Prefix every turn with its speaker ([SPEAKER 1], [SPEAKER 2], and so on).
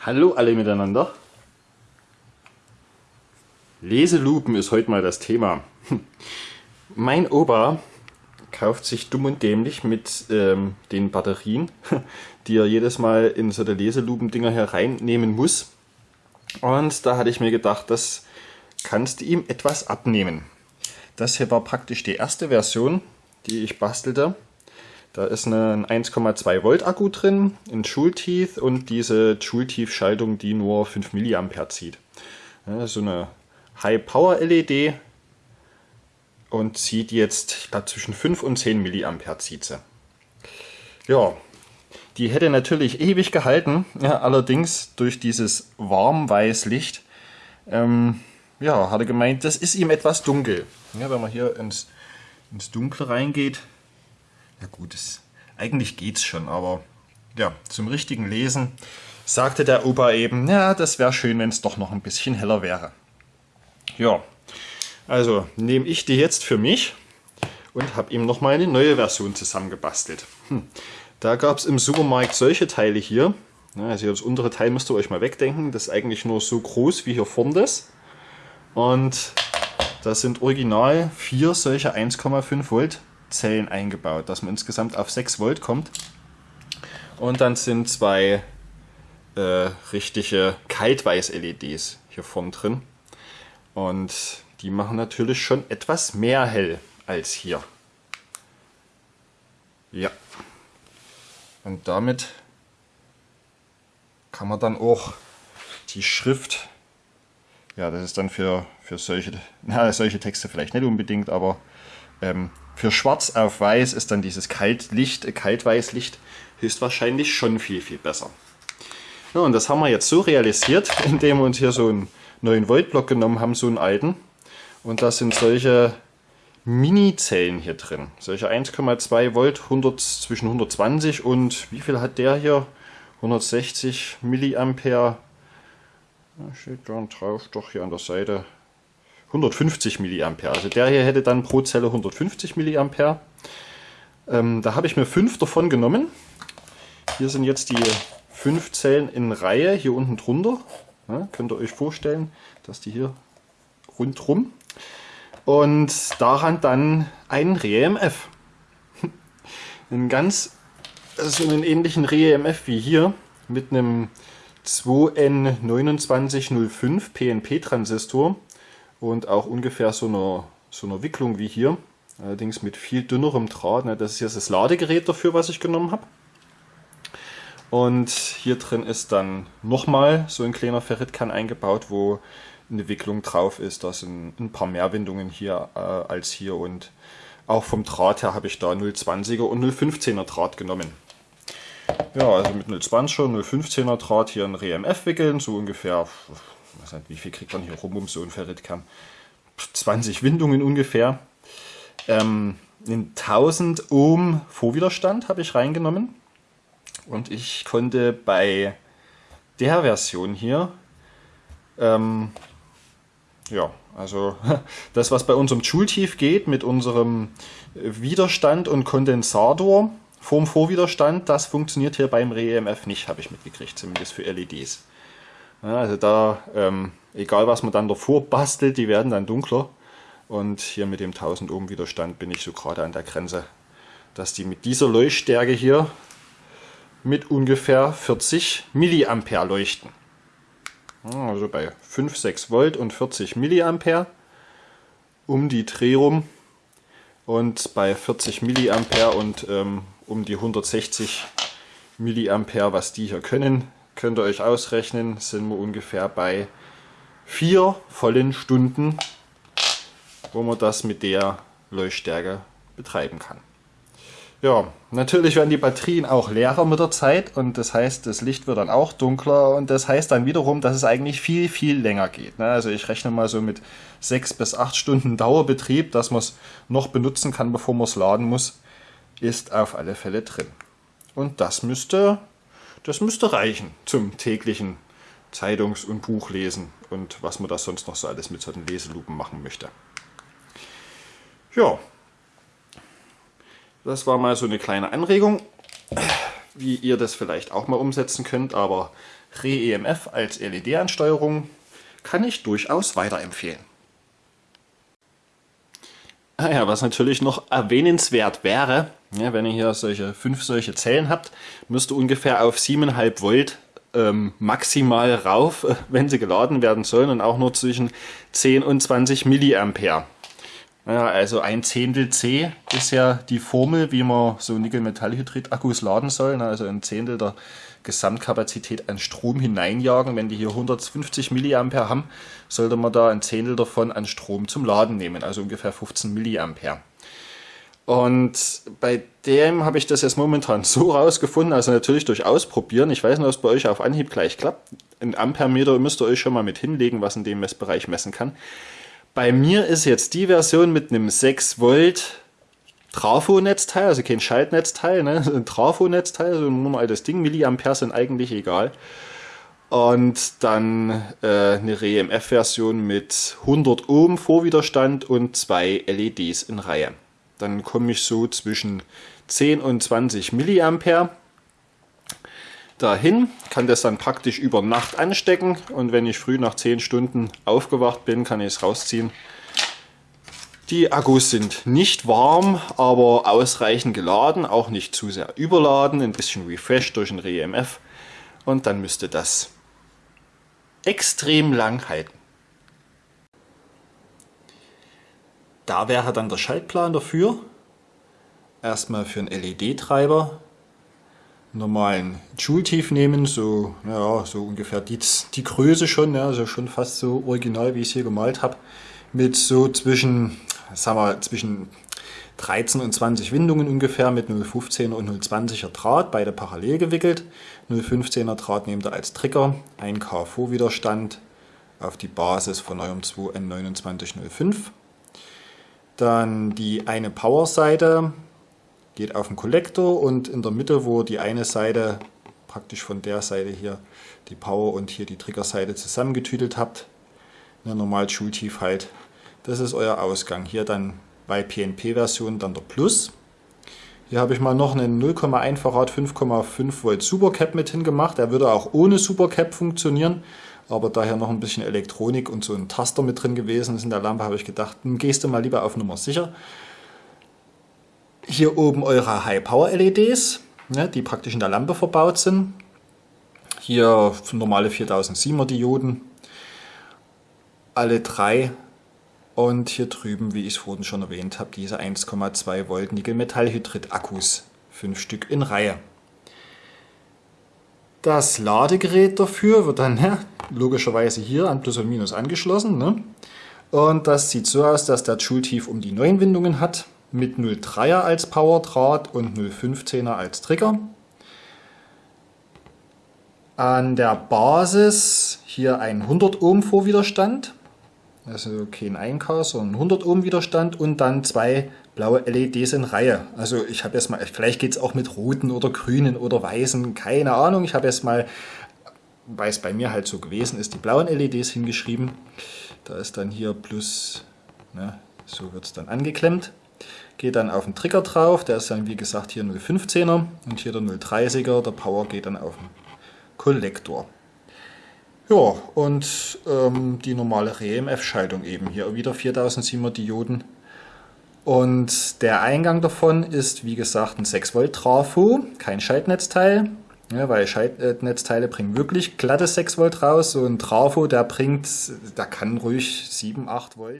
[SPEAKER 1] Hallo alle miteinander. Leselupen ist heute mal das Thema. Mein Opa kauft sich dumm und dämlich mit ähm, den Batterien, die er jedes Mal in so der Leselupen-Dinger hier reinnehmen muss. Und da hatte ich mir gedacht, das kannst du ihm etwas abnehmen. Das hier war praktisch die erste Version, die ich bastelte. Da ist ein 1,2 Volt Akku drin, ein Joule-Teeth und diese Joule-Teeth-Schaltung, die nur 5 mA zieht. So eine High-Power-LED und zieht jetzt, ich zwischen 5 und 10 mA zieht sie. Ja, die hätte natürlich ewig gehalten, ja, allerdings durch dieses Warmweißlicht, ähm, ja, hat er gemeint, das ist ihm etwas dunkel. Ja, wenn man hier ins, ins Dunkle reingeht, ja gut, es, eigentlich geht's schon, aber ja, zum richtigen Lesen sagte der Opa eben, ja, das wäre schön, wenn es doch noch ein bisschen heller wäre. Ja, also nehme ich die jetzt für mich und habe ihm noch mal eine neue Version zusammengebastelt. Hm. Da gab es im Supermarkt solche Teile hier. Also das untere Teil müsst ihr euch mal wegdenken. Das ist eigentlich nur so groß wie hier vorne das. Und da sind original vier solche 1,5 Volt Zellen eingebaut, dass man insgesamt auf 6 Volt kommt. Und dann sind zwei äh, richtige Kaltweiß-LEDs hier vorne drin. Und die machen natürlich schon etwas mehr hell als hier. Ja. Und damit kann man dann auch die Schrift, ja das ist dann für, für solche, na, solche Texte vielleicht nicht unbedingt, aber ähm, für schwarz auf weiß ist dann dieses Kaltlicht, äh, Kaltweißlicht höchstwahrscheinlich schon viel, viel besser. Ja, und das haben wir jetzt so realisiert, indem wir uns hier so einen neuen Voltblock genommen haben, so einen alten. Und da sind solche Mini-Zellen hier drin. Solche 1,2 Volt 100, zwischen 120 und wie viel hat der hier? 160 Milliampere. steht da drauf, doch hier an der Seite. 150 Milliampere. Also der hier hätte dann pro Zelle 150 Milliampere. Ähm, da habe ich mir fünf davon genommen. Hier sind jetzt die fünf Zellen in Reihe hier unten drunter. Ja, könnt ihr euch vorstellen, dass die hier rundrum. Und daran dann ein REMF. einen ganz, so einen ähnlichen REMF wie hier mit einem 2N2905 PNP-Transistor und auch ungefähr so einer, so einer Wicklung wie hier. Allerdings mit viel dünnerem Draht. Ne? Das ist jetzt das Ladegerät dafür, was ich genommen habe. Und hier drin ist dann nochmal so ein kleiner Ferritkern eingebaut, wo eine Wicklung drauf ist. Da sind ein paar mehr Windungen hier äh, als hier und auch vom Draht her habe ich da 0,20er und 0,15er Draht genommen. Ja, also mit 0,20er, 0,15er Draht hier ein RMF wickeln, so ungefähr weiß nicht, wie viel kriegt man hier rum um so ein Ferritkern? 20 Windungen ungefähr. Ähm, 1000 Ohm Vorwiderstand habe ich reingenommen. Und ich konnte bei der Version hier, ähm, ja, also das, was bei unserem Joule-Tief geht, mit unserem Widerstand und Kondensator vorm Vorwiderstand, das funktioniert hier beim REMF nicht, habe ich mitgekriegt, zumindest für LEDs. Also da, ähm, egal was man dann davor bastelt, die werden dann dunkler. Und hier mit dem 1000 Ohm Widerstand bin ich so gerade an der Grenze, dass die mit dieser Leuchtstärke hier mit ungefähr 40 Milliampere leuchten. Also bei 5, 6 Volt und 40 Milliampere um die Dreh rum und bei 40 Milliampere und ähm, um die 160 Milliampere, was die hier können, könnt ihr euch ausrechnen, sind wir ungefähr bei vier vollen Stunden, wo man das mit der Leuchtstärke betreiben kann. Ja, natürlich werden die Batterien auch leerer mit der Zeit und das heißt, das Licht wird dann auch dunkler und das heißt dann wiederum, dass es eigentlich viel, viel länger geht. Ne? Also ich rechne mal so mit sechs bis acht Stunden Dauerbetrieb, dass man es noch benutzen kann, bevor man es laden muss, ist auf alle Fälle drin. Und das müsste das müsste reichen zum täglichen Zeitungs- und Buchlesen und was man da sonst noch so alles mit solchen Leselupen machen möchte. Ja, das war mal so eine kleine Anregung, wie ihr das vielleicht auch mal umsetzen könnt, aber Re-EMF als LED-Ansteuerung kann ich durchaus weiterempfehlen. Ah ja, was natürlich noch erwähnenswert wäre, ja, wenn ihr hier solche fünf solche Zellen habt, müsst ihr ungefähr auf 7,5 Volt ähm, maximal rauf, wenn sie geladen werden sollen und auch nur zwischen 10 und 20 Milliampere. Ja, also ein Zehntel C ist ja die Formel, wie man so Nickel-Metallhydrid-Akkus laden soll. Also ein Zehntel der Gesamtkapazität an Strom hineinjagen. Wenn die hier 150 Milliampere haben, sollte man da ein Zehntel davon an Strom zum Laden nehmen, also ungefähr 15 Milliampere. Und bei dem habe ich das jetzt momentan so rausgefunden, also natürlich durch Ausprobieren. Ich weiß nicht, ob es bei euch auf Anhieb gleich klappt. Ein Ampermeter müsst ihr euch schon mal mit hinlegen, was in dem Messbereich messen kann. Bei mir ist jetzt die Version mit einem 6 Volt Trafo-Netzteil, also kein Schaltnetzteil, ne? ein Trafo-Netzteil, so ein normales Ding. Milliampere sind eigentlich egal. Und dann äh, eine REMF-Version mit 100 Ohm Vorwiderstand und zwei LEDs in Reihe. Dann komme ich so zwischen 10 und 20 Milliampere dahin, kann das dann praktisch über Nacht anstecken und wenn ich früh nach 10 Stunden aufgewacht bin, kann ich es rausziehen. Die Akkus sind nicht warm, aber ausreichend geladen, auch nicht zu sehr überladen, ein bisschen refreshed durch ein REMF und dann müsste das extrem lang halten. Da wäre dann der Schaltplan dafür. Erstmal für einen LED-Treiber normalen Joule-Tief nehmen, so, ja, so ungefähr die, die Größe schon, ja, also schon fast so original, wie ich es hier gemalt habe, mit so zwischen, sagen wir, zwischen 13 und 20 Windungen ungefähr mit 0,15er und 0,20er Draht, beide parallel gewickelt. 0,15er Draht nehmt ihr als Trigger, 1K Vorwiderstand auf die Basis von eurem 2N2905. Dann die eine Power-Seite, geht auf den Kollektor und in der Mitte, wo die eine Seite praktisch von der Seite hier die Power und hier die Triggerseite zusammengetütelt habt, eine normal Schultief halt, das ist euer Ausgang. Hier dann bei PNP-Version dann der Plus. Hier habe ich mal noch einen 0,1 Farad 5,5 Volt Supercap mit hingemacht. Der würde auch ohne Supercap funktionieren, aber daher noch ein bisschen Elektronik und so ein Taster mit drin gewesen ist in der Lampe, habe ich gedacht, gehst du mal lieber auf Nummer sicher. Hier oben eure High-Power-LEDs, ne, die praktisch in der Lampe verbaut sind. Hier normale 4007er Dioden, alle drei. Und hier drüben, wie ich es vorhin schon erwähnt habe, diese 1,2 Volt Nickel-Metallhydrid-Akkus, fünf Stück in Reihe. Das Ladegerät dafür wird dann ja, logischerweise hier an Plus und Minus angeschlossen. Ne? Und das sieht so aus, dass der Joule-Tief um die 9 Windungen hat mit 0,3er als Powerdraht und 0,15er als Trigger. An der Basis hier ein 100 Ohm Vorwiderstand, also kein 1K, sondern 100 Ohm Widerstand und dann zwei blaue LEDs in Reihe. Also ich habe jetzt mal, vielleicht geht es auch mit roten oder grünen oder weißen, keine Ahnung. Ich habe jetzt mal, weil es bei mir halt so gewesen ist, die blauen LEDs hingeschrieben. Da ist dann hier plus, ne, so wird es dann angeklemmt. Geht dann auf den Trigger drauf, der ist dann wie gesagt hier 0,15er und hier der 0,30er, der Power geht dann auf den Kollektor. Ja, und ähm, die normale REMF-Schaltung eben hier wieder 4007er Dioden. Und der Eingang davon ist wie gesagt ein 6 Volt Trafo, kein Schaltnetzteil. Ja, weil Schaltnetzteile bringen wirklich glatte 6 Volt raus. So ein Trafo, der bringt, der kann ruhig 7, 8 Volt.